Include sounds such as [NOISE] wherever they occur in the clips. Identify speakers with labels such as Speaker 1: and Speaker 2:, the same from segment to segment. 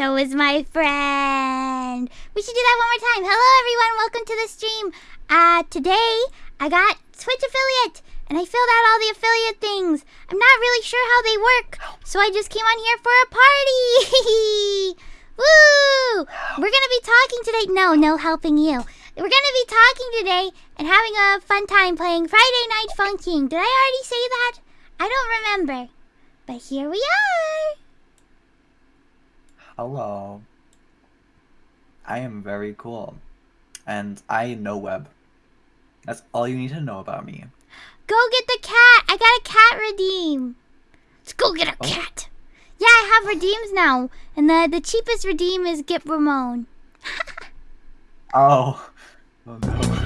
Speaker 1: so is my friend. We should do that one more time. Hello, everyone. Welcome to the stream. Uh, today I got Twitch affiliate and I filled out all the affiliate things. I'm not really sure how they work, so I just came on here for a party. [LAUGHS] Woo! We're gonna be talking today. No, no helping you. We're gonna be talking today and having a fun time playing Friday Night Funkin'. Did I already say that? I don't remember. But here we are.
Speaker 2: Hello. I am very cool. And I know web. That's all you need to know about me.
Speaker 1: Go get the cat. I got a cat redeem. Let's go get a oh. cat. Yeah, I have redeems now. And the, the cheapest redeem is get Ramon.
Speaker 2: oh. [LAUGHS] Oh no.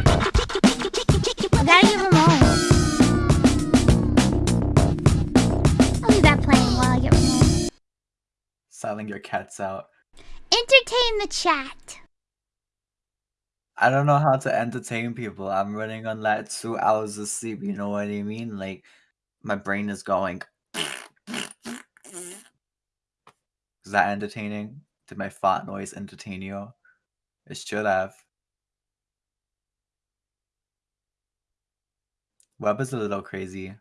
Speaker 2: Selling your cats out.
Speaker 1: Entertain the chat.
Speaker 2: I don't know how to entertain people. I'm running on like two hours of sleep. You know what I mean? Like, my brain is going. Is that entertaining? Did my fart noise entertain you? It should have. Web is a little crazy.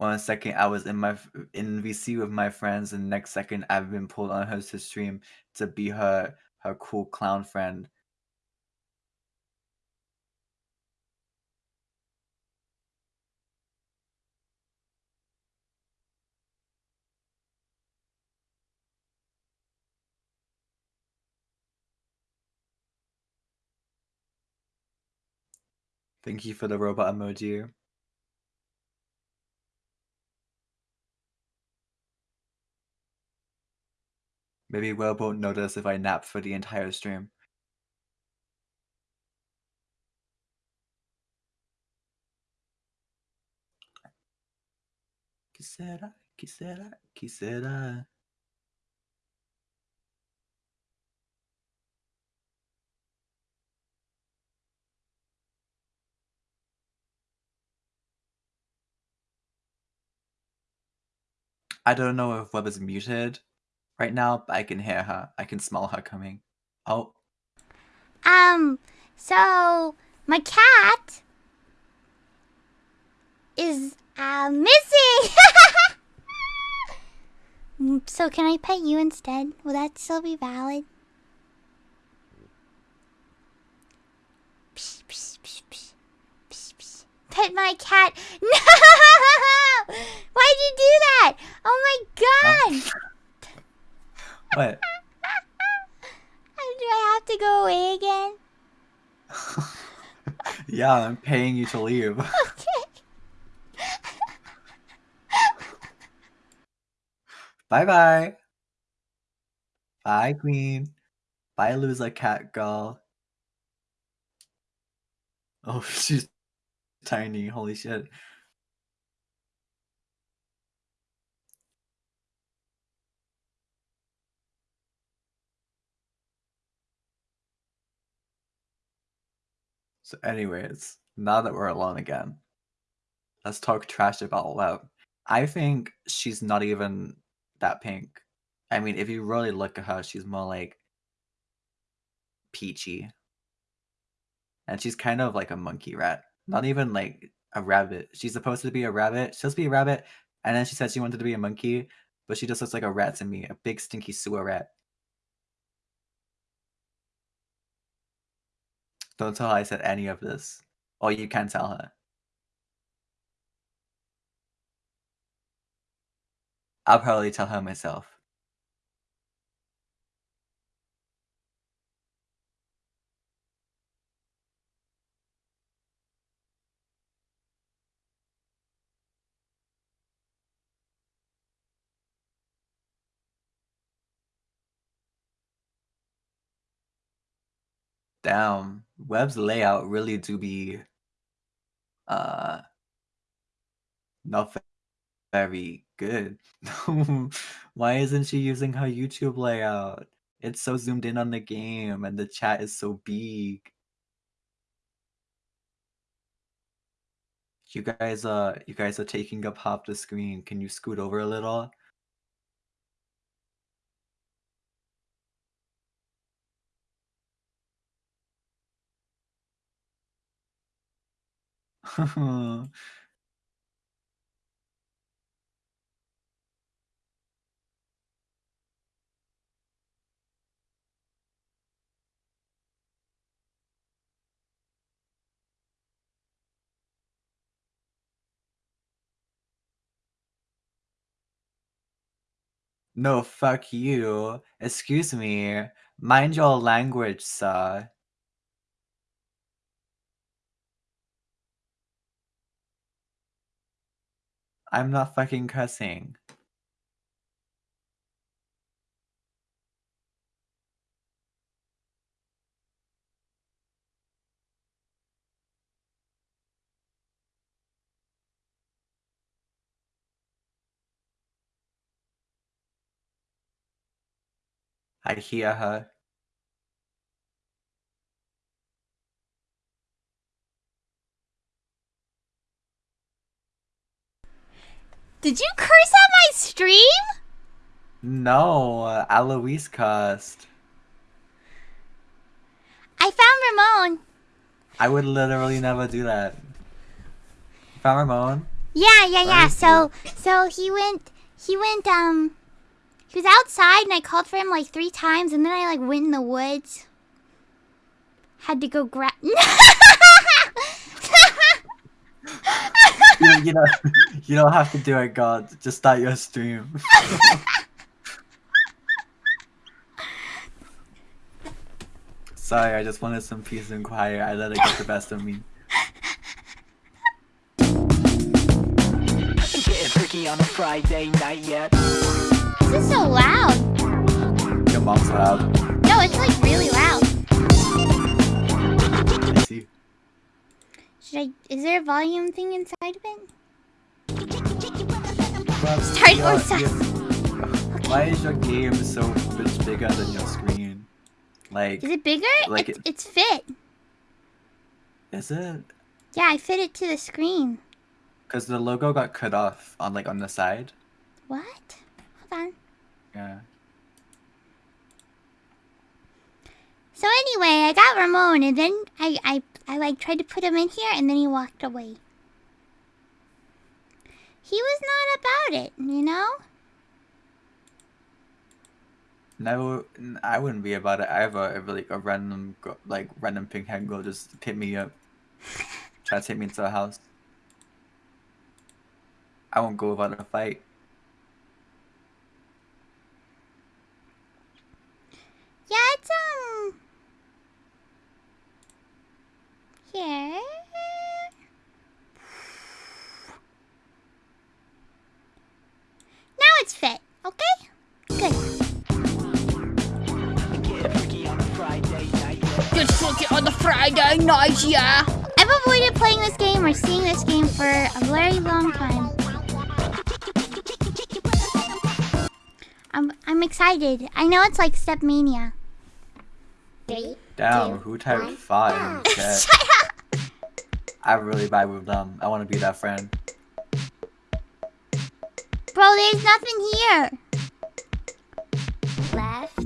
Speaker 2: One second I was in my in VC with my friends, and next second I've been pulled on her to stream to be her her cool clown friend. Thank you for the robot emoji. Maybe Will won't notice if I nap for the entire stream. Quisiera, quisiera, quisiera. I don't know if Web is muted right now, I can hear her. I can smell her coming. Oh.
Speaker 1: Um, so my cat is uh, missing. [LAUGHS] so can I pet you instead? Will that still be valid? Psh, psh, psh, pet my cat. [LAUGHS] No! Why'd you do that? Oh my god!
Speaker 2: What?
Speaker 1: Do I have to go away again? [LAUGHS]
Speaker 2: yeah, I'm paying you to leave. [LAUGHS]
Speaker 1: Okay.
Speaker 2: bye bye. Bye, Queen. Bye, loser cat girl. Oh, [LAUGHS] she's tiny. Holy shit. So, anyways, now that we're alone again, let's talk trash about Web. I think she's not even that pink. I mean, if you really look at her, she's more like peachy. And she's kind of like a monkey rat. Not even like a rabbit. She's supposed to be a rabbit. She's supposed to be a rabbit. And then she said she wanted to be a monkey, but she just looks like a rat to me, a big stinky sewer rat. Don't tell her I said any of this. Or you can tell her. I'll probably tell her myself. Damn, Web's layout really do be uh not very good. [LAUGHS] Why isn't she using her YouTube layout? It's so zoomed in on the game and the chat is so big. You guys, uh, you guys are taking up half the screen. Can you scoot over a little? [LAUGHS] No, fuck you. Excuse me. Mind your language, sir. I'm not fucking cussing. I hear her.
Speaker 1: Did you curse at my stream?
Speaker 2: No, uh, Alois cussed.
Speaker 1: I found Ramon.
Speaker 2: I would literally never do that. Found Ramon?
Speaker 1: Yeah, yeah, yeah. So, so he went, he went, um, he was outside and I called for him like three times and then I like went in the woods. Had to go grab. [LAUGHS] [LAUGHS]
Speaker 2: you, you know, [LAUGHS] you don't have to do it, God. Just start your stream. [LAUGHS] Sorry, I just wanted some peace and quiet. I let it get the best of me.
Speaker 3: Getting freaky on a Friday night yet.
Speaker 1: this is so loud.
Speaker 2: Your mom's loud.
Speaker 1: No, it's like really loud. Should I? Is there a volume thing inside of it?
Speaker 2: Well,
Speaker 1: Start
Speaker 2: your- your- Why is your game so much bigger than your screen? Like,
Speaker 1: Is it bigger?
Speaker 2: Like
Speaker 1: it's,
Speaker 2: it-
Speaker 1: it's fit.
Speaker 2: is it?
Speaker 1: Yeah, I fit it to the screen.
Speaker 2: Because the logo got cut off on like on the side.
Speaker 1: What? Hold on.
Speaker 2: Yeah.
Speaker 1: So anyway, I got Ramon, and then I, I, I like tried to put him in here, and then he walked away. He was not about it, you know.
Speaker 2: No, n- I wouldn't be about it either. If like a random, like random pink head girl just hit me up, try to take me into a house. I won't go without a fight.
Speaker 1: Yeah, it's um. Here. Now it's fit. Okay. Good.
Speaker 3: Getting freaky on a Friday night.
Speaker 4: Just fuck it on the Friday night, yeah.
Speaker 1: I've avoided playing this game or seeing this game for a very long time. I'm I'm excited. I know it's like StepMania.
Speaker 5: Three,
Speaker 2: Damn,
Speaker 5: two,
Speaker 2: who typed
Speaker 5: one,
Speaker 2: five [LAUGHS] I really vibe with them. I want to be that friend.
Speaker 1: Bro, there's nothing here.
Speaker 5: left,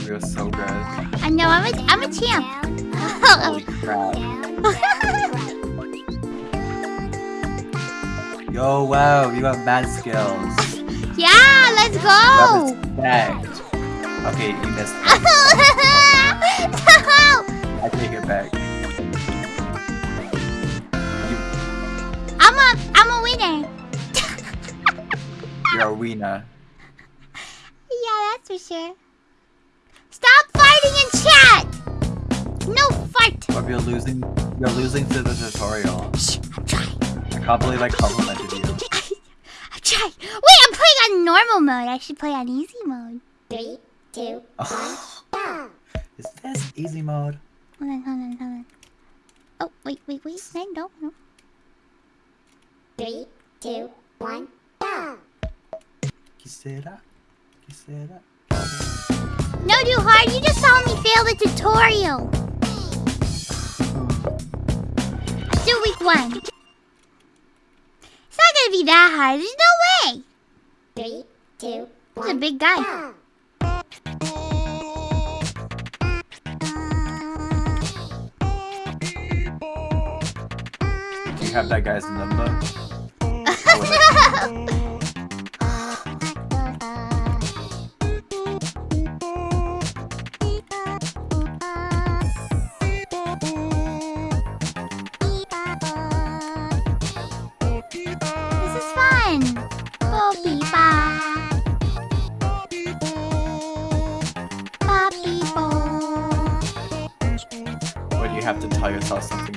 Speaker 2: Web, you're so good.
Speaker 1: I know I'm a I'm a champ.
Speaker 5: Down,
Speaker 2: Holy crap.
Speaker 5: down, down, right.
Speaker 2: Yo, wow, you have mad skills. [LAUGHS]
Speaker 1: yeah, let's go.
Speaker 2: respect. Okay, you missed. [LAUGHS] I take it back. You,
Speaker 1: I'm a I'm a winner.
Speaker 2: you're a wiener. [LAUGHS]
Speaker 1: Yeah, that's for sure. Stop fighting in chat. No fight.
Speaker 2: Web, you're losing. You're losing to the tutorial.
Speaker 1: Shh, I'm trying.
Speaker 2: I can't believe I complimented you. [LAUGHS]
Speaker 1: I'm trying. Wait, I'm playing on normal mode. I should play on easy mode.
Speaker 5: Three, two, [SIGHS]
Speaker 2: Oh,
Speaker 5: go.
Speaker 2: is this easy mode?
Speaker 1: Hold on, hold on, hold on. Oh, wait, wait, wait. No, no, no.
Speaker 5: Three, two, one, go.
Speaker 2: Quisiera, quisiera.
Speaker 1: No, too hard. You just saw me fail the tutorial. Let's do week one. It's not gonna be that hard. There's no way.
Speaker 5: Three, two,
Speaker 1: He's a big guy.
Speaker 5: go.
Speaker 2: Do you have that guy's number? [LAUGHS] tell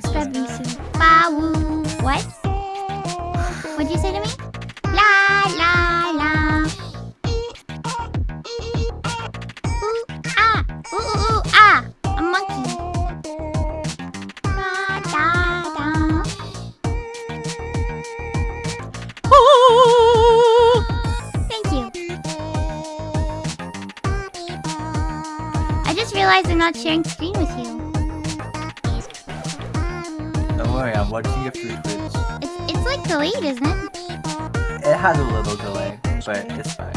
Speaker 2: has a little delay, but it's fine.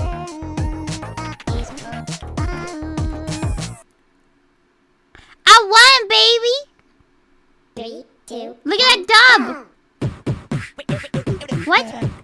Speaker 1: I won, baby.
Speaker 5: Three, two,
Speaker 1: Look at that dub. What? What?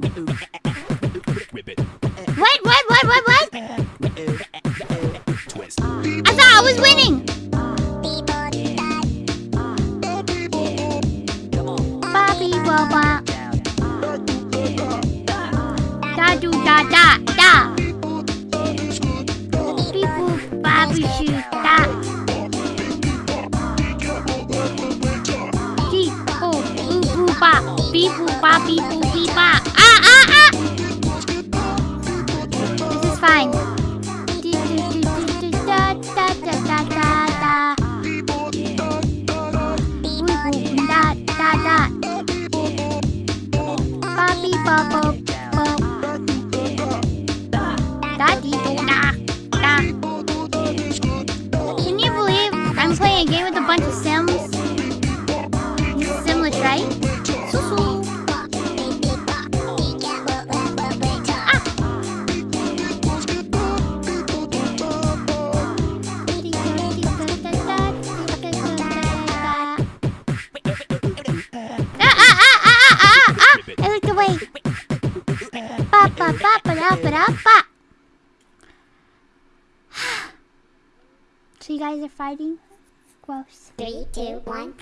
Speaker 1: Gross.
Speaker 5: three, two, one,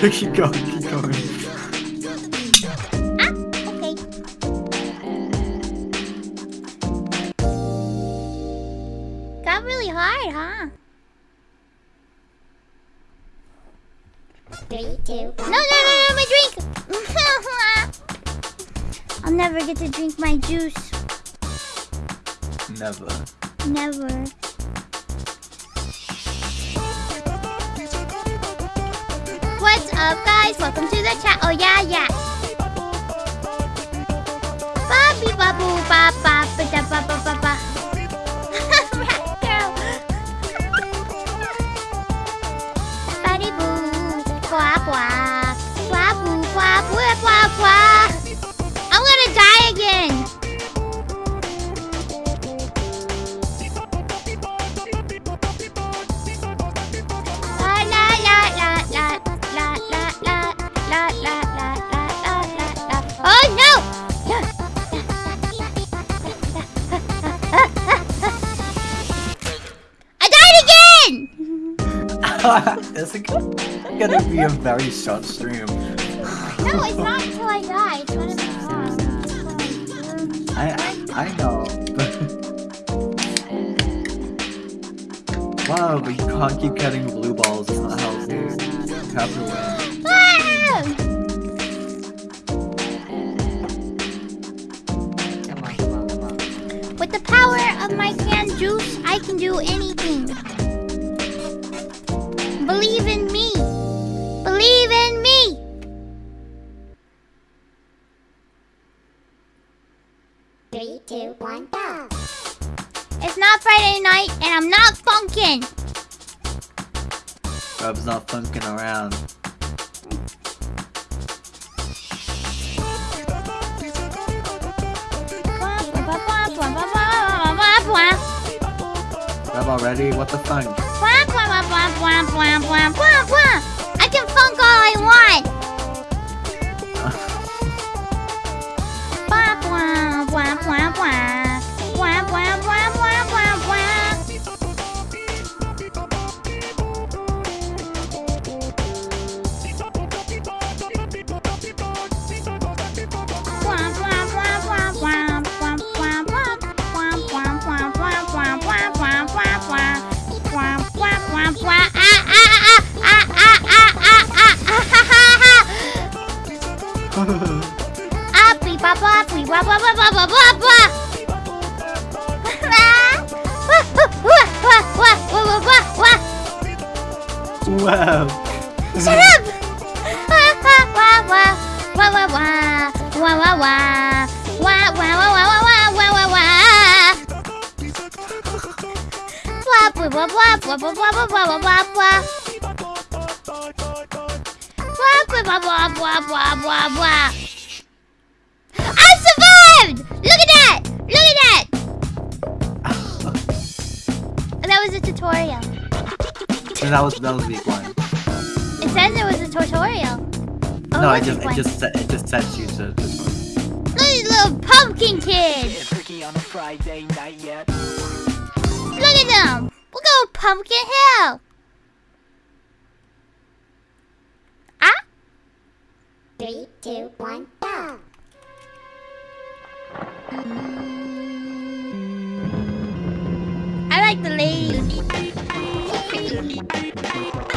Speaker 5: go.
Speaker 2: Just
Speaker 1: I can do anything. Believe in me. Believe in me.
Speaker 5: Three, two, one, go.
Speaker 1: It's not Friday night, and I'm not funkin'.
Speaker 2: Rub's not funkin' around. already? What the
Speaker 1: fuck?
Speaker 2: just, it just, it just sets you to. to...
Speaker 1: Look little pumpkin kids. Look at them. We go pumpkin hill. Ah.
Speaker 5: Three, two, one, go.
Speaker 1: I like the ladies. [LAUGHS]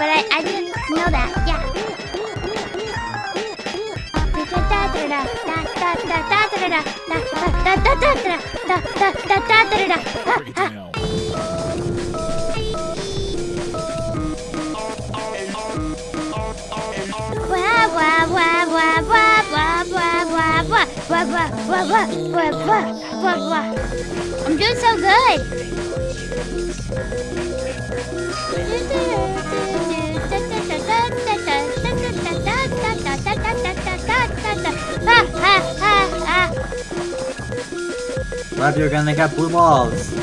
Speaker 1: but I, I didn't know that. Yeah. I'm doing so good. Love you're gonna get blue balls.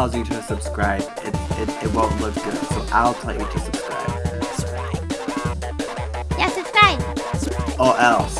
Speaker 1: tells you to subscribe, it, it, it won't look good, so I'll tell you to subscribe.
Speaker 2: Yeah, subscribe!
Speaker 1: Or else.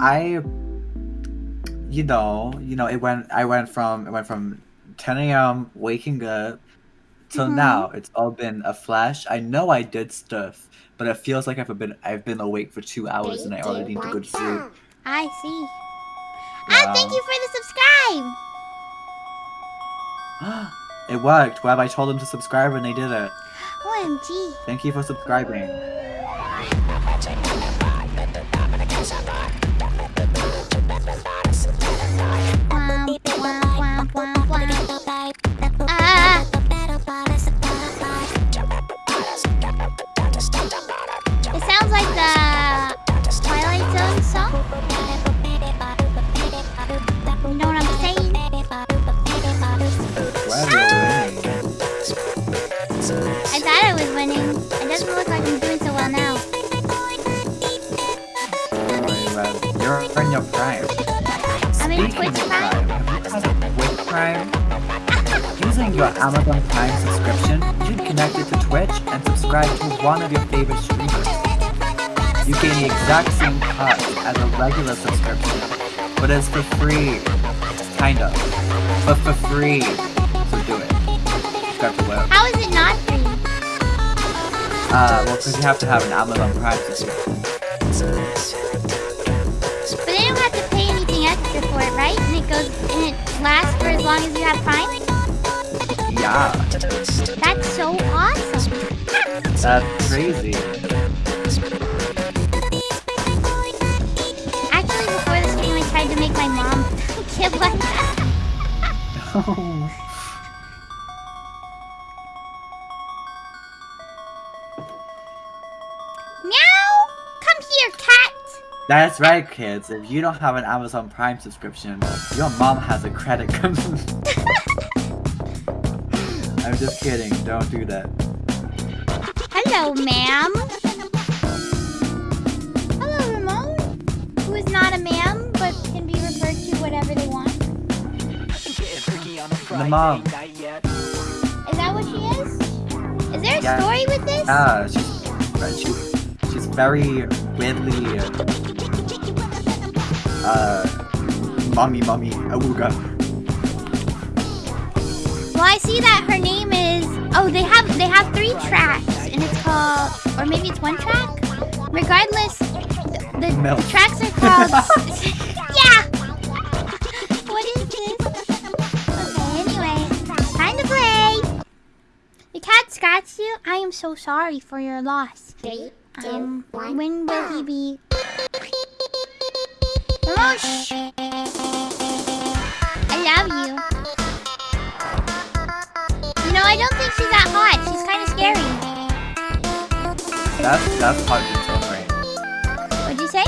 Speaker 2: I, you know, you know, it went. I went from it went from 10 a.m. waking up till
Speaker 1: Mhm.
Speaker 2: now. It's all been a flash. I know I did stuff, but it feels like I've been I've been awake for two hours and I already need to go to sleep.
Speaker 1: I see. Ah, thank you for the subscribe. [GASPS]
Speaker 2: it worked. Well, I told them to subscribe and they did it.
Speaker 1: OMG.
Speaker 2: Thank you for subscribing. You're your prime.
Speaker 1: I'm in
Speaker 2: Speaking
Speaker 1: Twitch
Speaker 2: of
Speaker 1: Prime.
Speaker 2: have you heard of Twitch Prime? Using your Amazon Prime subscription, you can connect it to Twitch and subscribe to one of your favorite streamers. You gain the exact same cut as a regular subscription, but it's for free. Kind of. But for free. So do it. Subscribe to what?
Speaker 1: How is it not free?
Speaker 2: Uh, well, because you have to have an Amazon Prime subscription.
Speaker 1: Goes and it lasts for as long as you have Prime.
Speaker 2: Yeah,
Speaker 1: That's so awesome.
Speaker 2: that's crazy.
Speaker 1: Actually, before the stream, I tried to make my mom give like that.
Speaker 2: That's right, kids. If you don't have an Amazon Prime subscription, your mom has a credit card. [LAUGHS] I'm just kidding. Don't do that.
Speaker 1: Hello, ma'am. Hello, Ramon. Who is not a ma'am, but can be referred to whatever they want.
Speaker 3: Getting freaky on a Friday
Speaker 2: mom.
Speaker 1: Is that what she is? Is there a
Speaker 2: Yeah.
Speaker 1: story with this?
Speaker 2: Ah, she's right, she's she's very weirdly uh mommy mommy awooga.
Speaker 1: Well, I see that her name is. Oh, they have they have three tracks, and it's called, or maybe it's one track. Regardless, the, the, tracks are called. [LAUGHS] yeah. [LAUGHS] what is this? Okay. Anyway, time to play. The cat scratched you. I am so sorry for your loss.
Speaker 5: Three,
Speaker 1: Um, when will he be? Ramon, shh. I love you. You know, I don't think she's that hot. She's kind of scary.
Speaker 2: That's that's hot in its own right.
Speaker 1: What'd you say?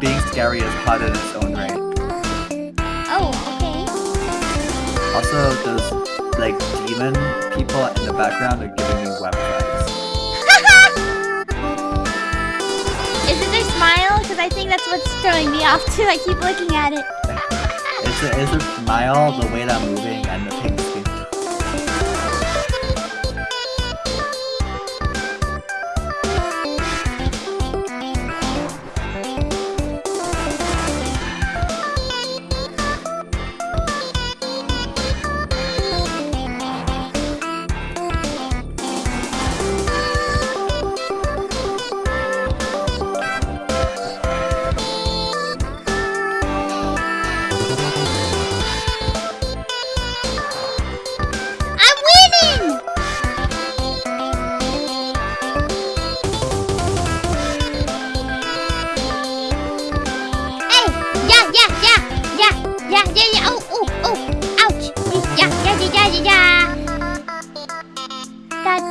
Speaker 2: Being scary is hot in its own right.
Speaker 1: Oh, okay.
Speaker 2: Also, those like demon people in the background are giving me web
Speaker 1: I think that's what's throwing me off too. I keep looking at it.
Speaker 2: It's a, it's a smile, the way that I'm moving, and the pink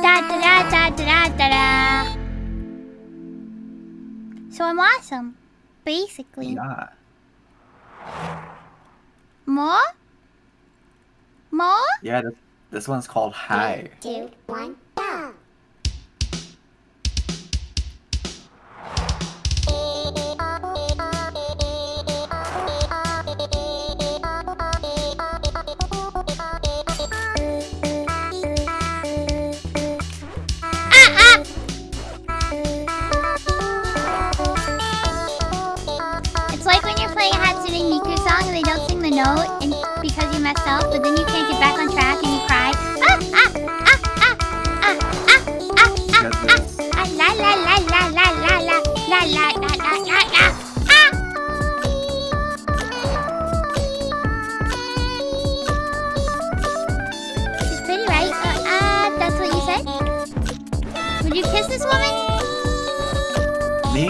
Speaker 1: Da, da, da, da, da, da, da, da. So I'm awesome. Basically.
Speaker 2: Yeah.
Speaker 1: More? More?
Speaker 2: Yeah, this, this one's called High.
Speaker 5: two, one,
Speaker 2: note and because you messed up, but then you can't get back on track and you cry. Ah ah ah ah ah ah ah ah ah ah la la la la la la la la la la la la la ah. She's pretty, right? Uh, uh, that's what you said. Would you kiss this woman?
Speaker 1: Me?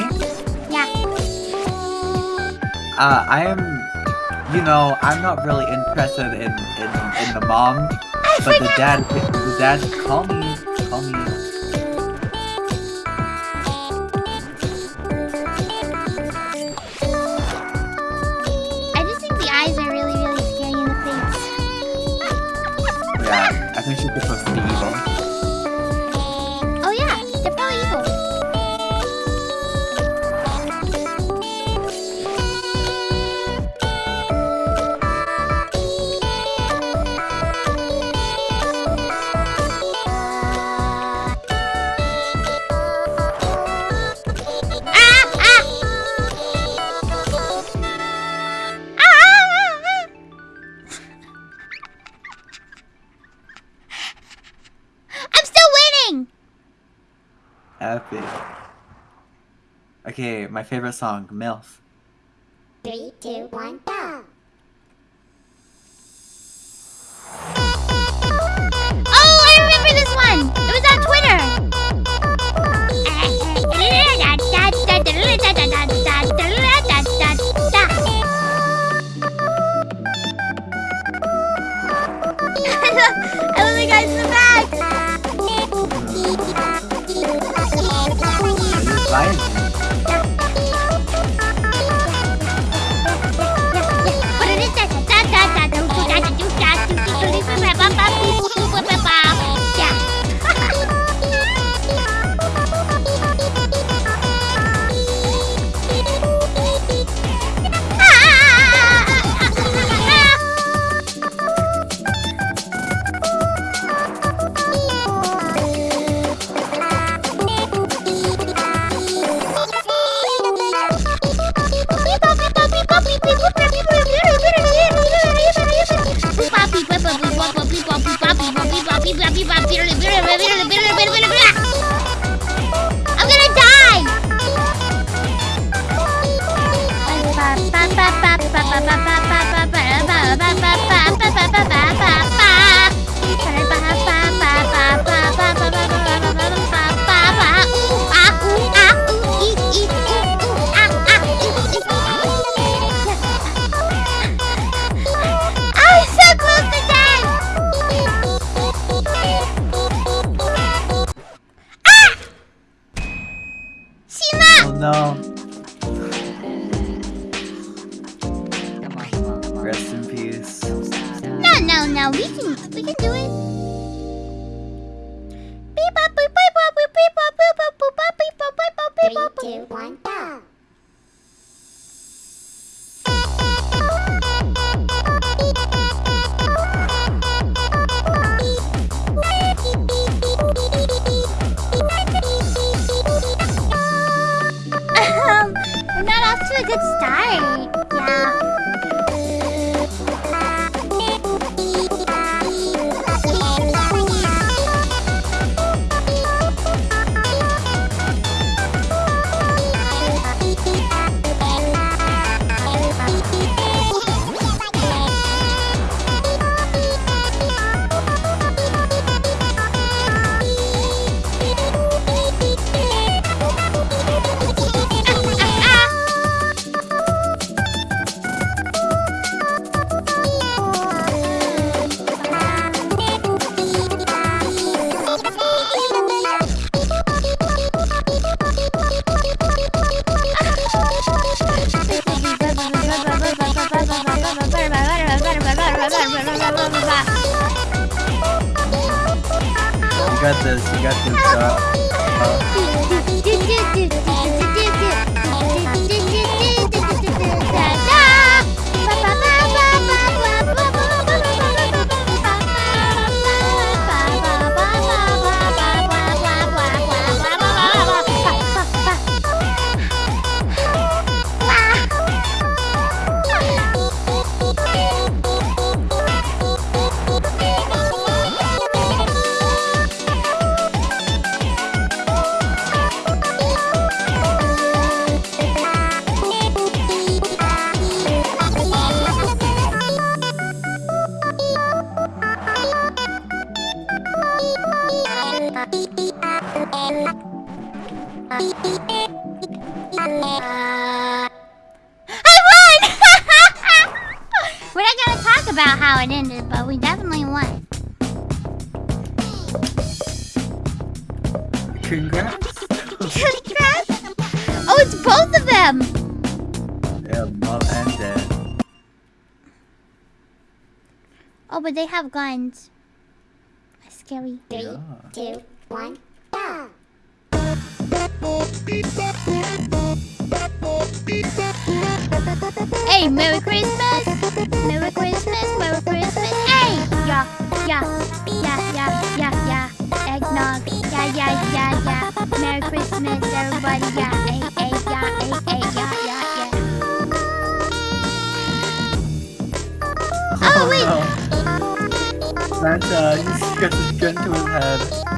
Speaker 2: Yeah.
Speaker 1: Uh, I am. You know, I'm not really interested in in, in the mom,
Speaker 2: I
Speaker 1: but the dad. The dad. Call me. Favorite song, MILF. they have guns. That's scary.
Speaker 2: Three,
Speaker 5: two,
Speaker 2: he's got his gun to his head.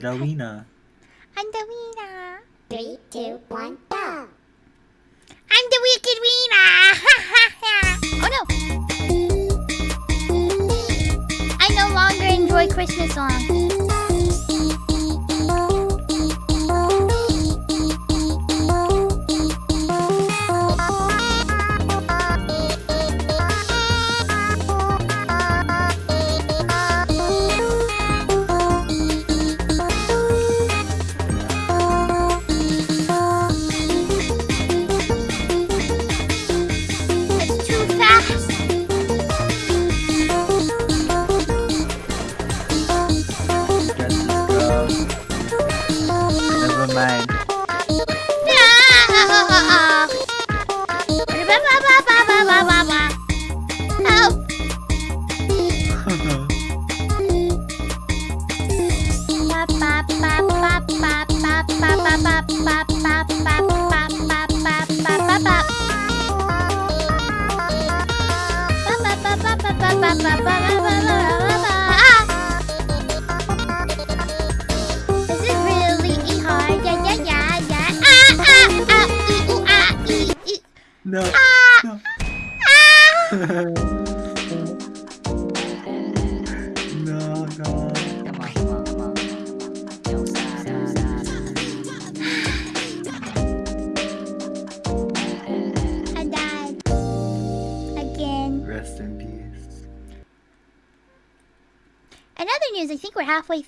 Speaker 1: Rowena.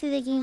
Speaker 1: Este de Game.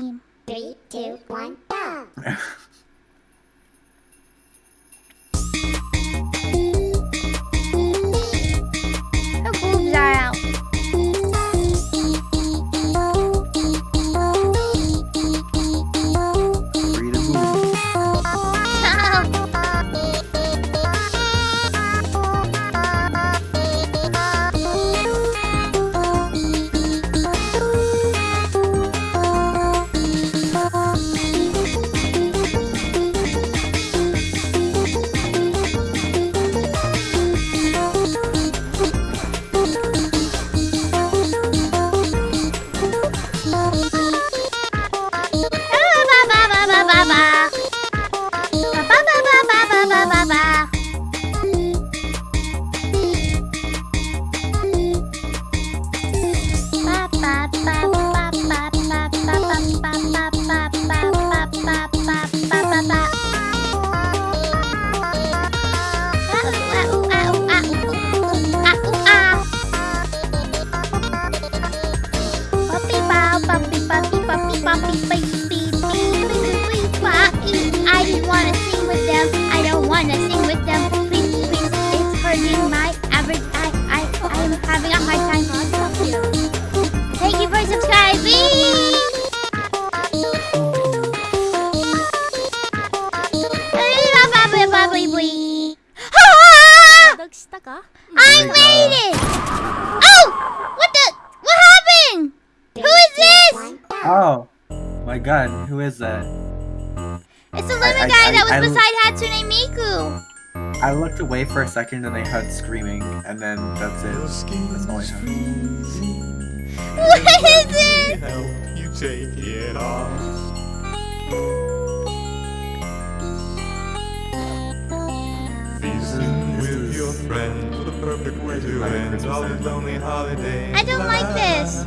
Speaker 2: Second and I heard screaming, and then that's it. That's all I heard.
Speaker 6: What is it?
Speaker 7: help you take it off. Feasting with your friends, the perfect way to end all these lonely holidays.
Speaker 6: I don't like this.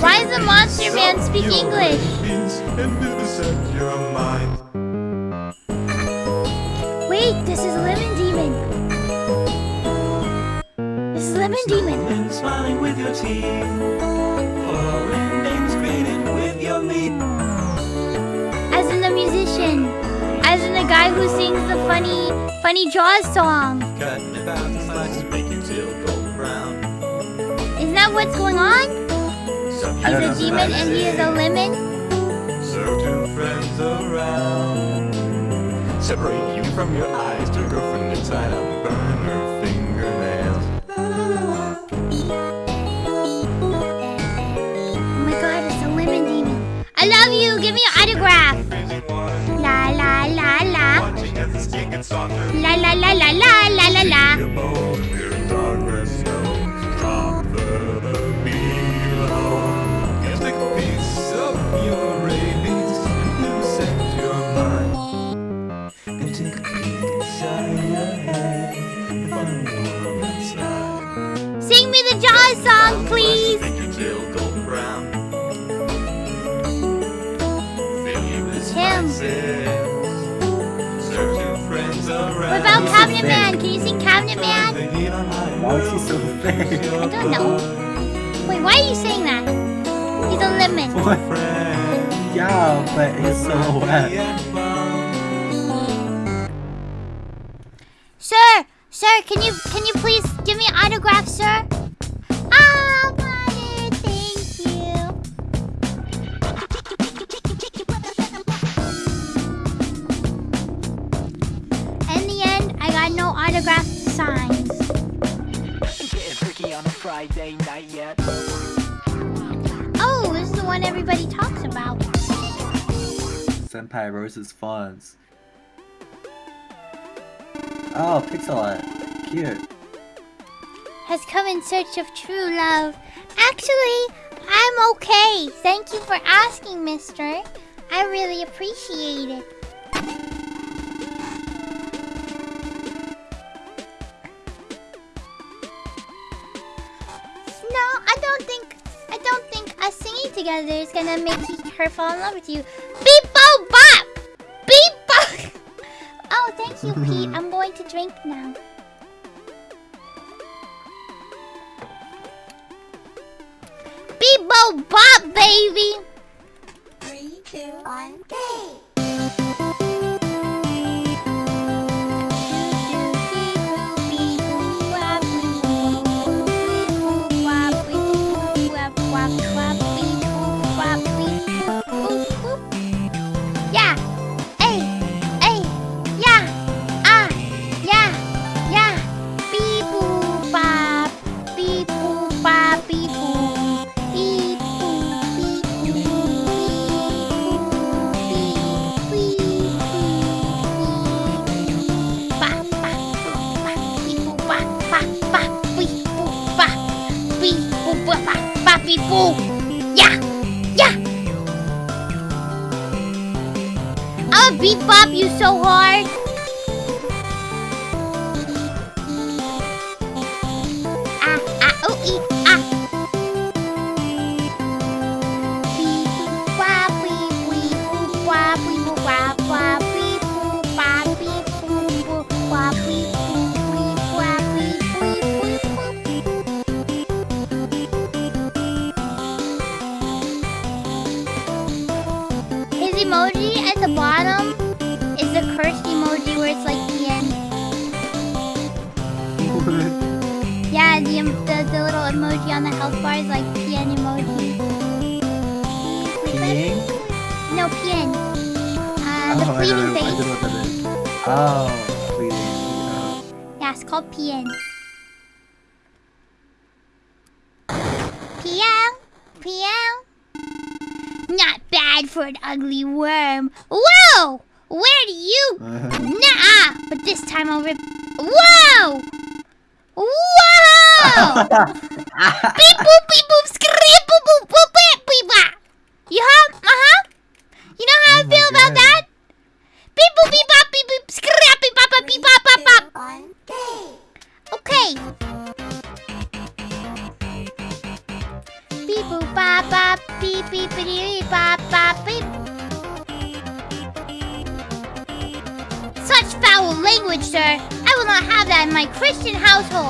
Speaker 6: Why does the monster man speak English?
Speaker 7: And vivisect your mind.
Speaker 6: Wait, this is Lemon Demon. This is Lemon Demon.
Speaker 8: And smiling with your teeth. Foreign names created with your meat.
Speaker 6: As in the musician. As in the guy who sings the funny, funny Jaws song.
Speaker 8: Cutting a thousand slices, make your tail golden brown.
Speaker 6: Isn't that what's going on? He's a demon and he is a lemon.
Speaker 7: Around. Separate you from your eyes, to girlfriend inside out, burn her fingernails.
Speaker 6: Oh my god, it's a lemon demon. I love you. Give me an autograph. La la la la.
Speaker 7: watching as the skin gets.
Speaker 6: La la la la la la Cabinet. Man? Can you sing Cabinet Man?
Speaker 7: The heat on high.
Speaker 2: Why is he so big?
Speaker 6: I don't know. Wait, why are you saying that? He's a lemon.
Speaker 2: What? [LAUGHS]
Speaker 7: Friend.
Speaker 2: Yeah, but his so
Speaker 6: Sir,
Speaker 2: Senpai Rose's Fonz. Oh, pixel art. Cute.
Speaker 6: Has come in search of true love. Actually, I'm okay. Thank you for asking, mister. I really appreciate it. No, I don't think I don't think us singing together is gonna make her fall in love with you. Beep you, Pete. [LAUGHS] I'm going to drink now. Beep bo bop, baby!
Speaker 1: Three, two, one, go!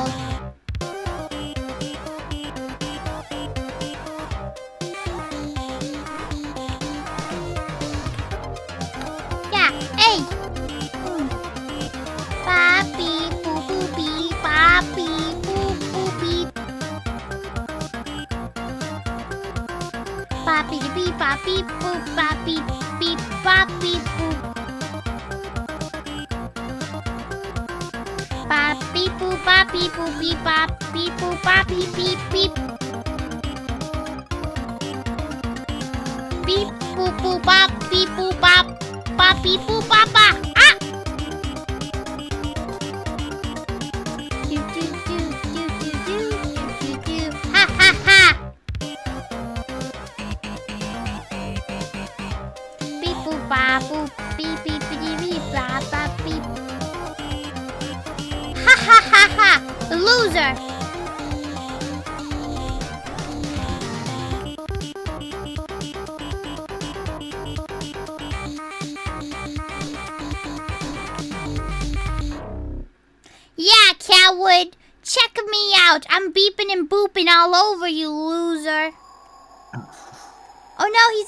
Speaker 1: Ya, eh. Hmm. Papi, bu, bu, bi, papi, bu. Papi, papi, papi. Beep boop beep bop beep boop bop beep beep beep. Beep boop boop bop beep boop bop bop beep boop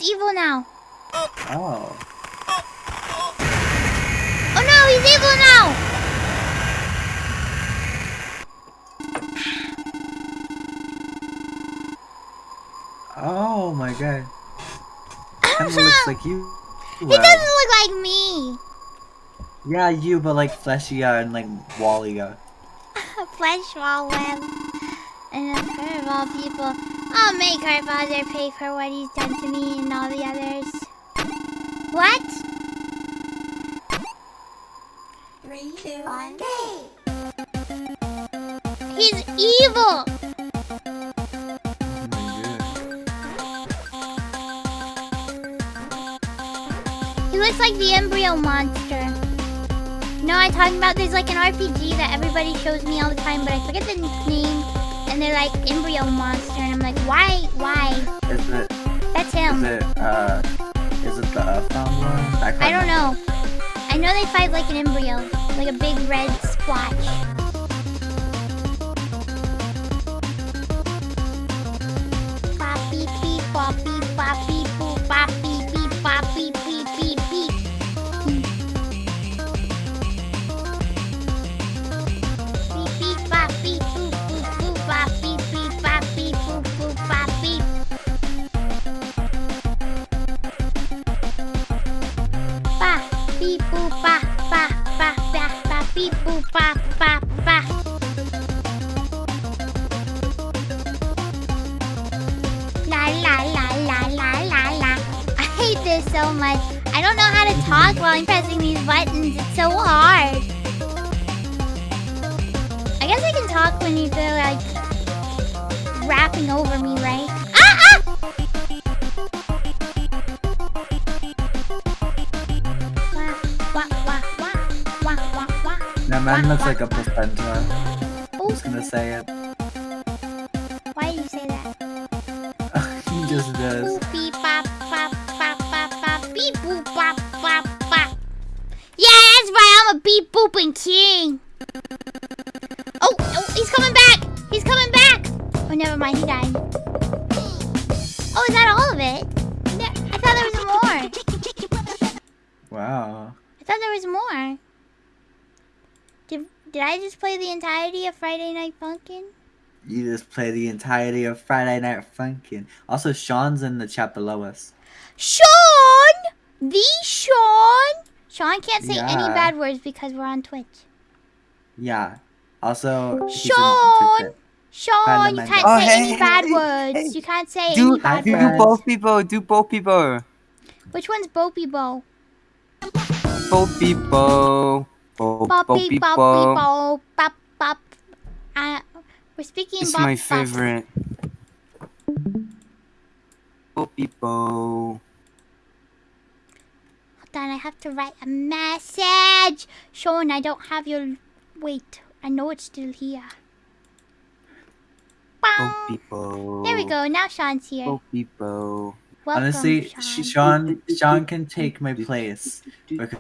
Speaker 1: evil now!
Speaker 2: Oh.
Speaker 1: Oh no, he's evil now!
Speaker 2: Oh my god. Kinda looks like you.
Speaker 1: He doesn't look like me!
Speaker 2: Yeah, you, but like fleshier uh, and like wallier. Uh. [LAUGHS]
Speaker 1: Flesh wall web. And course, of all people, I'll make our father pay for what he's done to me and all the others. What?
Speaker 5: Three, two, on day.
Speaker 1: He's evil! He looks like the embryo monster. No, I'm talking about? There's like an RPG that everybody shows me all the time, but I forget the name. And they're like embryo monster, and I'm like, why? Why?
Speaker 2: Is it?
Speaker 1: That's him.
Speaker 2: Is it? Uh, is it the one?
Speaker 1: I
Speaker 2: can't
Speaker 1: don't know. I know they fight like an embryo, like a big red splotch. Don't know how to talk while I'm pressing these buttons. It's so hard. I guess I can talk when you feel like rapping over me, right? Ah ah!
Speaker 2: That man looks like a placenta.
Speaker 1: Oh,
Speaker 2: Just gonna say it.
Speaker 1: I'm a beep booping king. Oh, oh, he's coming back. He's coming back. Oh, never mind. He died. Oh, is that all of it? I thought there was more.
Speaker 2: Wow.
Speaker 1: I thought there was more. Did did I just play the entirety of Friday Night Funkin'?
Speaker 2: You just play the entirety of Friday Night Funkin'. Also, Sean's in the chat below us.
Speaker 1: Sean, the Sean. Sean can't say any bad words because we're on Twitch.
Speaker 2: Yeah. Also,
Speaker 1: Sean! Sean, you can't
Speaker 9: Oh,
Speaker 1: say
Speaker 9: hey,
Speaker 1: any bad
Speaker 9: hey,
Speaker 1: words.
Speaker 9: hey.
Speaker 1: You can't say
Speaker 9: Do
Speaker 1: any bad
Speaker 9: do
Speaker 2: friends.
Speaker 1: words.
Speaker 9: both people? Do both people?
Speaker 1: Which one's Bopey Bo?
Speaker 9: Bo beep bo. Bo bo
Speaker 1: Boppy
Speaker 9: beep
Speaker 1: Boppy
Speaker 9: bo.
Speaker 1: Bo. Bop Bop. Uh, we're speaking
Speaker 9: It's
Speaker 1: bop,
Speaker 9: my
Speaker 1: bop.
Speaker 9: favorite. Bo beep bo.
Speaker 1: Hold on, I have to write a message. Sean, I don't have your. Wait, I know it's still here.
Speaker 9: Bo
Speaker 1: Bong.
Speaker 9: beep.
Speaker 1: There we go. Now Sean's here.
Speaker 9: Bo beep bo.
Speaker 1: Welcome,
Speaker 2: Honestly,
Speaker 1: Sean.
Speaker 2: Sean Sean can take my place because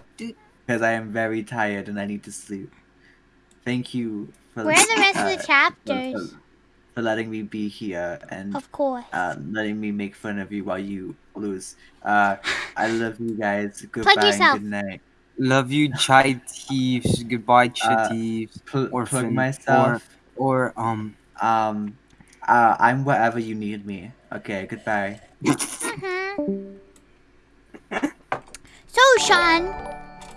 Speaker 2: because I am very tired and I need to sleep. Thank you for
Speaker 1: Where are the rest
Speaker 2: uh,
Speaker 1: of the
Speaker 2: for-
Speaker 1: chapters?
Speaker 2: For, for letting me be here and
Speaker 1: Of course.
Speaker 2: uh, letting me make fun of you while you lose. Uh, I love you guys. [LAUGHS] Goodbye and
Speaker 1: yourself.
Speaker 2: good night.
Speaker 9: Love you, chai thieves. Goodbye, chai
Speaker 2: Uh,
Speaker 9: thieves.
Speaker 2: Pl- plug myself.
Speaker 9: Or um.
Speaker 2: Um, uh, I'm wherever you need me. Okay, goodbye.
Speaker 1: Mhm. So, Sean.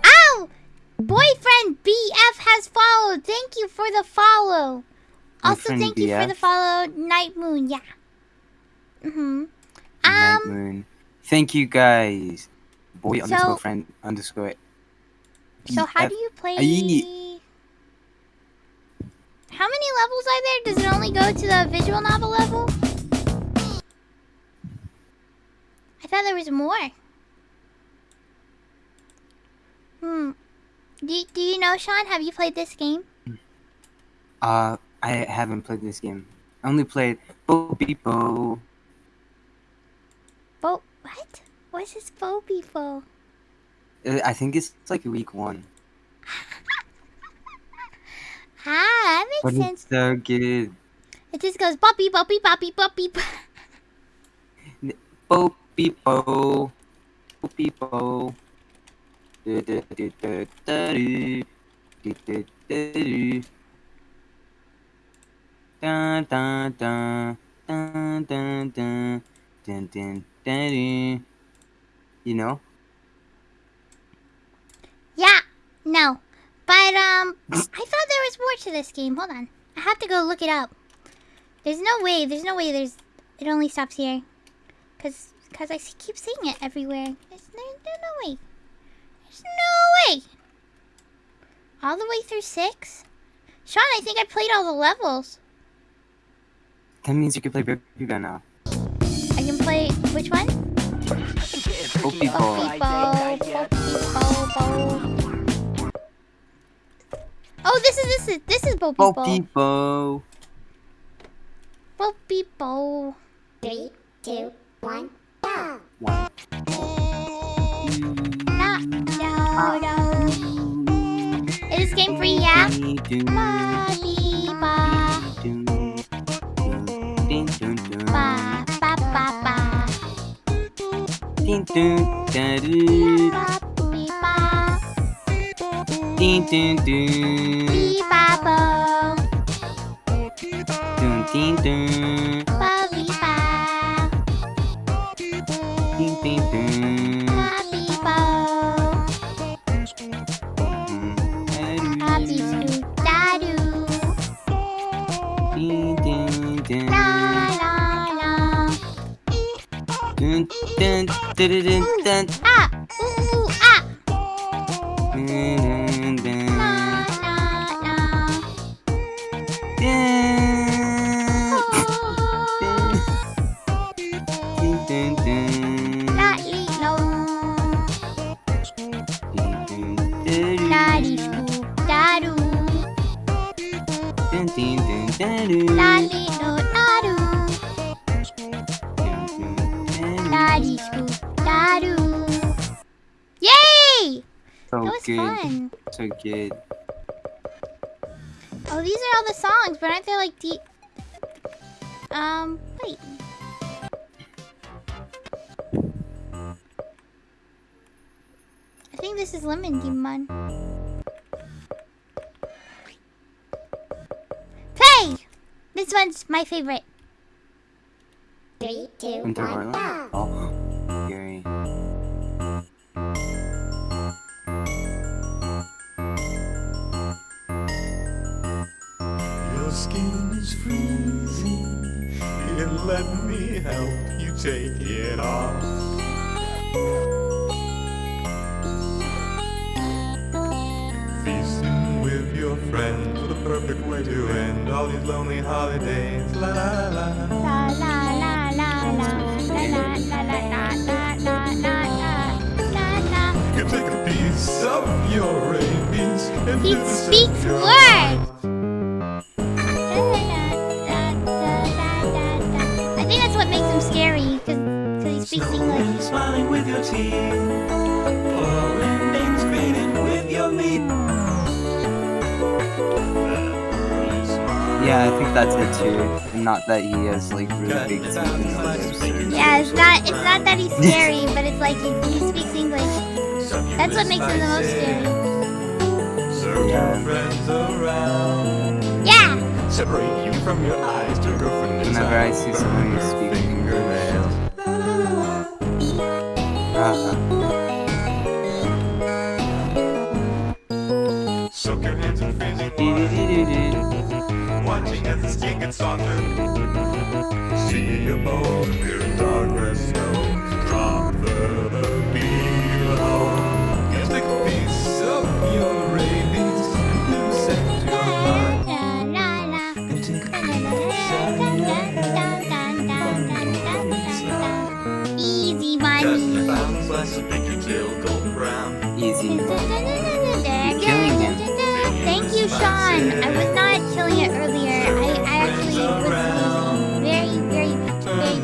Speaker 1: Ow! Boyfriend BF has followed. Thank you for the follow. Also, thank you for the follow, Night Moon. Yeah. Mhm.
Speaker 9: Night
Speaker 1: Um.
Speaker 9: moon. Thank you guys. Boy
Speaker 1: So-
Speaker 9: underscore friend underscore.
Speaker 1: So, how do you play? How many levels are there? Does it only go to the visual novel level? I thought there was more. Hmm. Do, do you know, Sean? Have you played this game?
Speaker 9: Uh, I haven't played this game. I only played Bo Beep Bo.
Speaker 1: What? What's this Bo Beefo?
Speaker 9: Uh, I think it's like week one. [LAUGHS]
Speaker 1: Ah, that
Speaker 9: But
Speaker 1: makes
Speaker 9: it's so good.
Speaker 1: It just goes boppy, boppy, boppy, boppy. bo- [LAUGHS]
Speaker 9: Bo Beep Bo. Bo Beep Bo. Du- du- du- du- du- du. Du- du- du- du. Dun, dun, dun. Dun, dun, dun. Dun, dun, dun. You know?
Speaker 1: Yeah. No. But um, I thought there was more to this game. Hold on. I have to go look it up. There's no way. There's no way. There's. It only stops here. Cause, cause I keep seeing it everywhere. There's no, there's no way. There's no way. All the way through six. Sean, I think I played all the levels.
Speaker 9: That means you can play Baby Band now.
Speaker 1: I can play which one?
Speaker 9: Bo, bo.
Speaker 1: Oh, this is this is this is Bo.
Speaker 9: Bo
Speaker 1: Bo.
Speaker 5: Three, two, one, go!
Speaker 1: Na, no, no. Is this game free? Yeah. Ba, ティントゥンタルーティントゥントゥンピーパーポーティン
Speaker 9: ト
Speaker 1: ゥン
Speaker 9: Ah,
Speaker 1: fun.
Speaker 9: So good.
Speaker 1: Oh, these are all the songs, but aren't they like deep? Um, wait. I think this is Lemon Demon. Play! This one's my favorite.
Speaker 5: Three, two,
Speaker 9: Winter
Speaker 5: one,
Speaker 9: Wonderland?
Speaker 5: go!
Speaker 6: help you take it off. Feasting with your friends, the perfect way to end all these lonely holidays. La la la.
Speaker 1: La la la la la la la la la la la la la.
Speaker 6: You take a piece of your rabies.
Speaker 1: He speaks words. I think that's
Speaker 9: it too. And not that he has like really big teeth and no lips.
Speaker 1: Yeah, it's not it's not that he's scary, [LAUGHS] but it's like he, he speaks English. That's what makes him the most scary.
Speaker 6: Serve
Speaker 9: Yeah.
Speaker 6: your friends around.
Speaker 1: Yeah!
Speaker 6: Separate you from your eyes to go girlfriend
Speaker 9: Whenever I see someone who speaks English, uh,
Speaker 6: Soak your hands in freezing water. Watching as the skin gets. See a boat in darkness snow. Drop the below.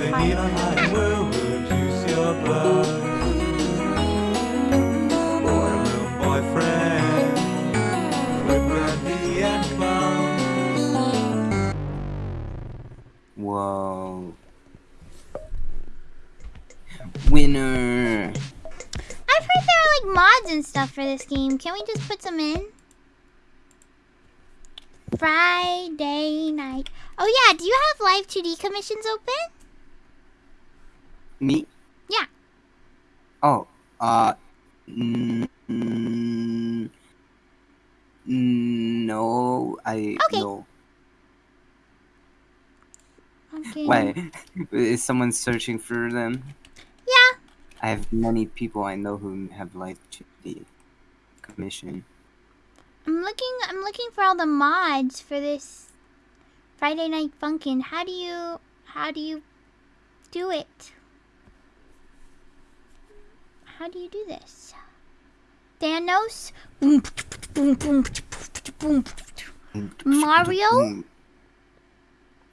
Speaker 6: Turn the
Speaker 1: very
Speaker 6: heat
Speaker 1: hard.
Speaker 6: on high will reduce your blood. Boy, little boyfriend. With brandy and bum.
Speaker 9: Whoa. Winner.
Speaker 1: I've heard there are like mods and stuff for this game. Can we just put some in? Friday night. Oh yeah, do you have live 2D commissions open?
Speaker 9: Me?
Speaker 1: Yeah.
Speaker 9: Oh, uh, mm, mm, no, I
Speaker 1: Okay.
Speaker 9: no.
Speaker 1: Okay.
Speaker 9: Why? Is someone searching for them?
Speaker 1: Yeah.
Speaker 9: I have many people I know who have life the commission.
Speaker 1: I'm looking I'm looking for all the mods for this Friday Night Funkin'. How do you how do you do it? How do you do this? Thanos? Mario?
Speaker 9: Mm,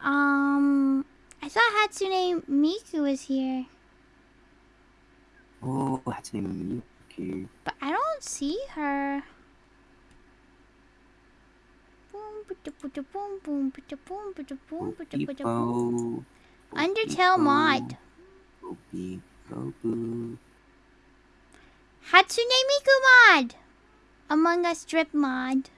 Speaker 1: Um I thought Hatsune Miku was here,
Speaker 9: Oh, that's name Miku.
Speaker 1: but I don't see her. Boom, boom, Hatsune Miku mod. Among Us drip mod.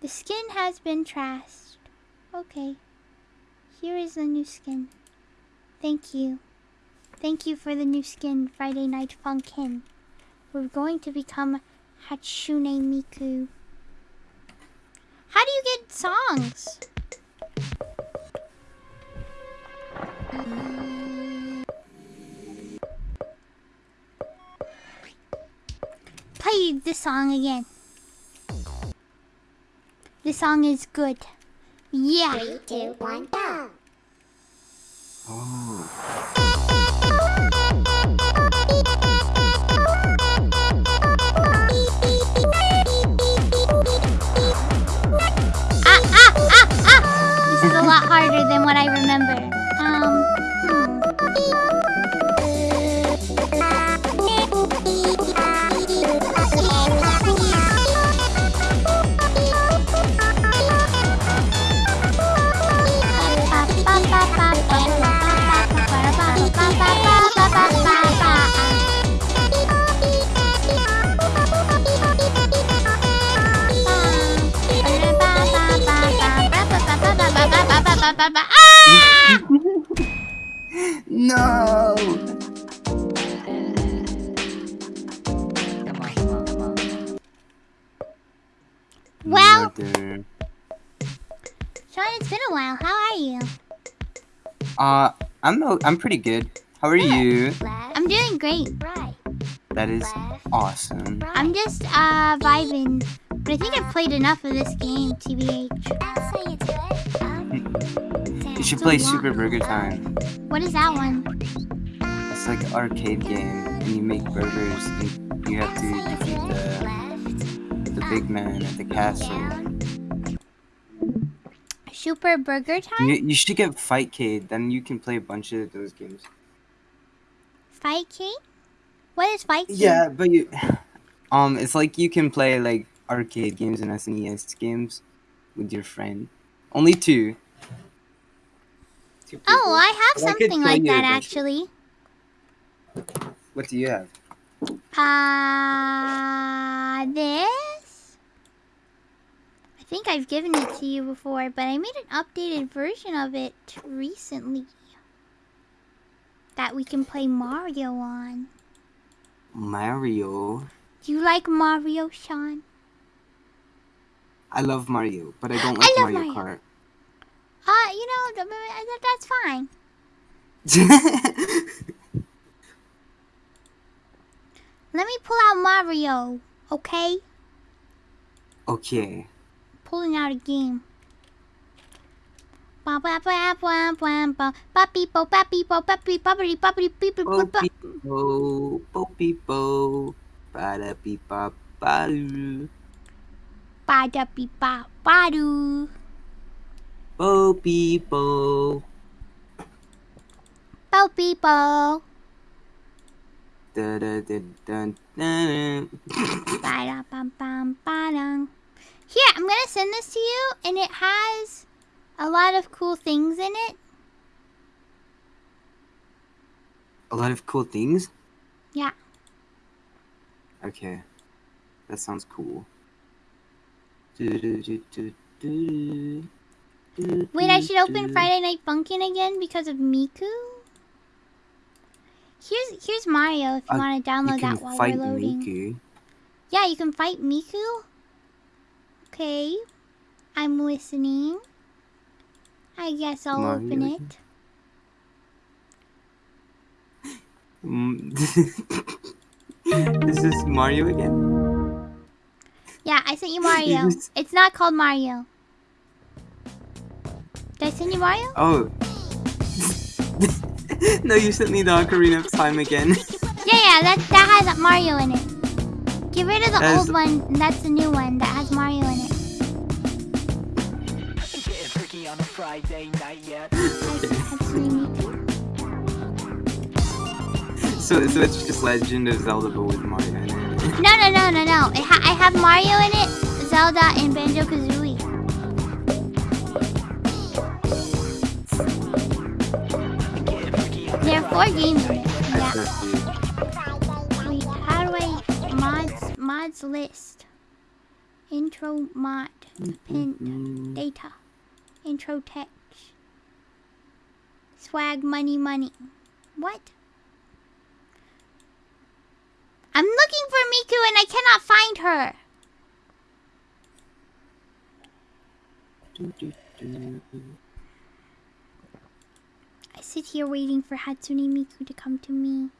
Speaker 1: the skin has been trashed. Okay. Here is the new skin. Thank you. Thank you for the new skin, Friday Night Funkin'. We're going to become Hatsune Miku. How do you get songs? Play this song again. This song is good. Yeah.
Speaker 5: Three, two, one, go.
Speaker 9: Oh.
Speaker 1: Ah, ah, ah, ah! This is a lot harder than what I remember. Ah! [LAUGHS]
Speaker 9: No!
Speaker 1: Well,
Speaker 9: Mother.
Speaker 1: Sean, it's been a while. How are you?
Speaker 9: Uh, I'm I'm pretty good. How are you?
Speaker 5: Left,
Speaker 1: I'm doing great.
Speaker 5: right,
Speaker 9: That is
Speaker 5: left,
Speaker 9: awesome.
Speaker 1: I'm just uh vibing. But I think I've played enough of this game, TBH.
Speaker 5: That's how you do it.
Speaker 9: You should play. Super Burger Time.
Speaker 1: What is that one?
Speaker 9: It's like an arcade game, and you make burgers, and you have to defeat the the big man at the castle.
Speaker 1: Super Burger Time?
Speaker 9: You, you should get Fightcade, then you can play a bunch of those games.
Speaker 1: Fight King? What is Fight King?
Speaker 9: Yeah, but you, [SIGHS] um, it's like you can play like arcade games and SNES games with your friend. Only two. Two people.
Speaker 1: Oh, I have something
Speaker 9: show
Speaker 1: like that actually.
Speaker 9: What do you have?
Speaker 1: Uh, this? I think I've given it to you before, but I made an updated version of it recently. That we can play Mario on.
Speaker 9: Mario.
Speaker 1: Do you like Mario, Sean?
Speaker 9: I love Mario, but I don't [GASPS]
Speaker 1: I
Speaker 9: like
Speaker 1: love
Speaker 9: Mario,
Speaker 1: Mario.
Speaker 9: Kart.
Speaker 1: Uh, you know, th- th- that's fine. [LAUGHS] Let me pull out Mario, okay?
Speaker 9: okay.
Speaker 1: Pulling out a game. Ba ba ba ba ba ba ba beep bo ba beep bo ba beep ba beep ba beep beep
Speaker 9: Bo beep bo, bo beep bo, da beep ba ba doo.
Speaker 1: ba da beep ba ba doo.
Speaker 9: Bo beep bo,
Speaker 1: Bo beep bo.
Speaker 9: da da da.
Speaker 1: Ba da bum bum ba dum. Here, I'm gonna send this to you, and it has a lot of cool things in it.
Speaker 9: A lot of cool things.
Speaker 1: Yeah.
Speaker 9: Okay, that sounds cool. Do, do, do, do, do, do,
Speaker 1: Wait, I should open. Friday Night Funkin' again because of Miku. Here's here's Mario if you
Speaker 9: Uh,
Speaker 1: want to download that while we're loading.
Speaker 9: Miku.
Speaker 1: Yeah, you can fight Miku. Okay, I'm listening. I guess I'll
Speaker 9: Mario
Speaker 1: open it.
Speaker 9: Mm. [LAUGHS] Is this Mario again?
Speaker 1: Yeah, I sent you Mario. [LAUGHS] It's not called Mario. Send you Mario?
Speaker 9: Oh. [LAUGHS] no, you sent me the Ocarina of Time again. [LAUGHS]
Speaker 1: Yeah, yeah, that that has Mario in it. Get rid of the
Speaker 9: That is-
Speaker 1: old one. and That's the new one that has Mario in it.
Speaker 3: On a Friday night yet.
Speaker 1: I see Hatsune Miku.
Speaker 9: so, so it's just Legend of Zelda, but with Mario in it.
Speaker 1: No, no, no, no, no. It ha- I have Mario in it, Zelda, and Banjo four games in
Speaker 3: night.
Speaker 1: it.
Speaker 9: I
Speaker 1: Yeah. Wait, how do I mods mods list? Intro mod pin
Speaker 9: Mm,
Speaker 1: data. Intro text. Swag money money. What? I'm looking for Miku and I cannot find her.
Speaker 9: do, do, do.
Speaker 1: I sit here waiting for Hatsune Miku to come to me.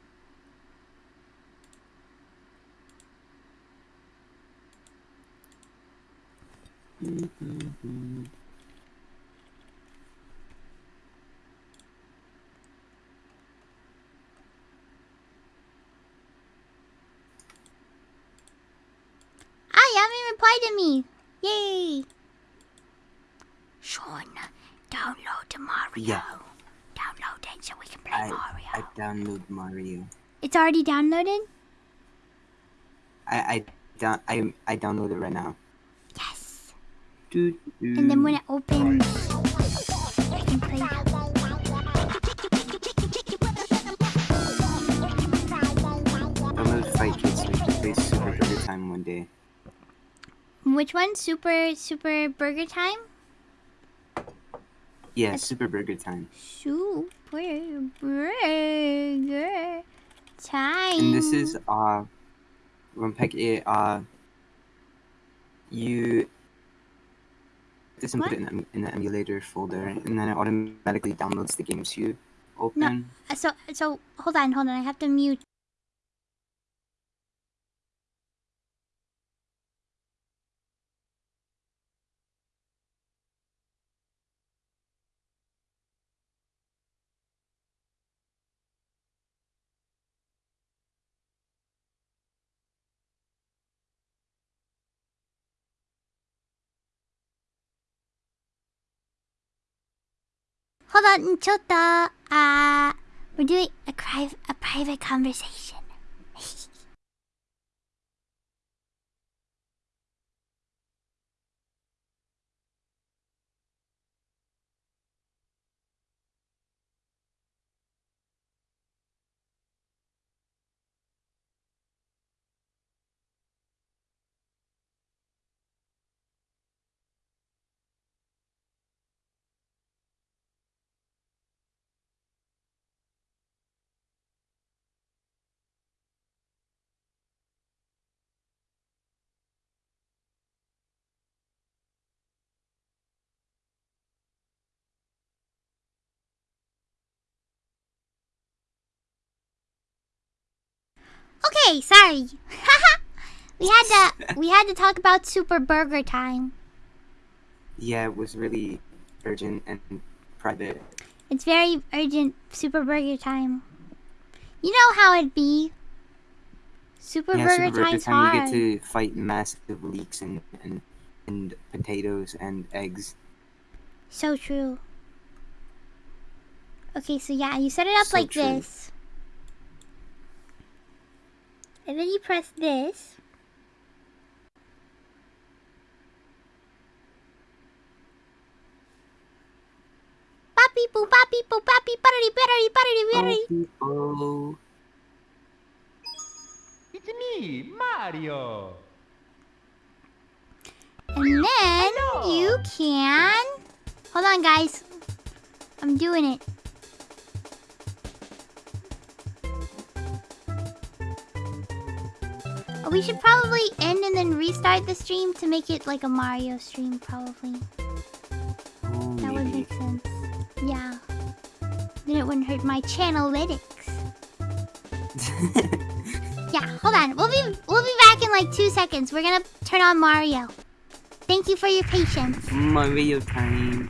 Speaker 1: Ah, you haven't replied to me. Yay! Sean, download Mario.
Speaker 9: Yeah.
Speaker 1: Download so we can play
Speaker 9: I,
Speaker 1: Mario.
Speaker 9: I download Mario.
Speaker 1: It's already downloaded?
Speaker 9: I, I, down, I, I download it right now.
Speaker 1: Yes.
Speaker 9: Do, do.
Speaker 1: And then when it opens, I can play it.
Speaker 9: download Fight Kids so we can play Super Burger Time one day.
Speaker 1: Which one? Super Super Burger Time?
Speaker 9: Yeah, Super Burger Time.
Speaker 1: Super Burger Time.
Speaker 9: And this is uh when pick it uh you this and put it in, the- in the emulator folder and then it automatically downloads the games you open.
Speaker 1: Uh, So so hold on, hold on. I have to mute. Hold on, chota. Uh, we're doing a, a private conversation. Okay, sorry. [LAUGHS] we had to we had to talk about Super Burger Time.
Speaker 9: Yeah, it was really urgent and private.
Speaker 1: It's very urgent Super Burger Time. You know how it'd be. Super
Speaker 9: yeah,
Speaker 1: Burger
Speaker 9: Super Burger
Speaker 1: Time's
Speaker 9: Time,
Speaker 1: hard.
Speaker 9: you get to fight massive leeks and, and and potatoes and eggs.
Speaker 1: So true. Okay, so yeah, you set it up
Speaker 9: So
Speaker 1: like
Speaker 9: true.
Speaker 1: this. And then you press this. Papi poo papi poo papi party party party party.
Speaker 9: Oh,
Speaker 3: It's me, Mario.
Speaker 1: And then you can Hold on guys. I'm doing it. We should probably end and then restart the stream to make it like a Mario stream, probably.
Speaker 9: oh,
Speaker 1: That would make sense. Yeah. Then it wouldn't hurt my channelytics. [LAUGHS] Yeah, hold on. We'll be we'll be back in like two seconds. We're gonna turn on Mario. Thank you for your patience.
Speaker 9: Mario time.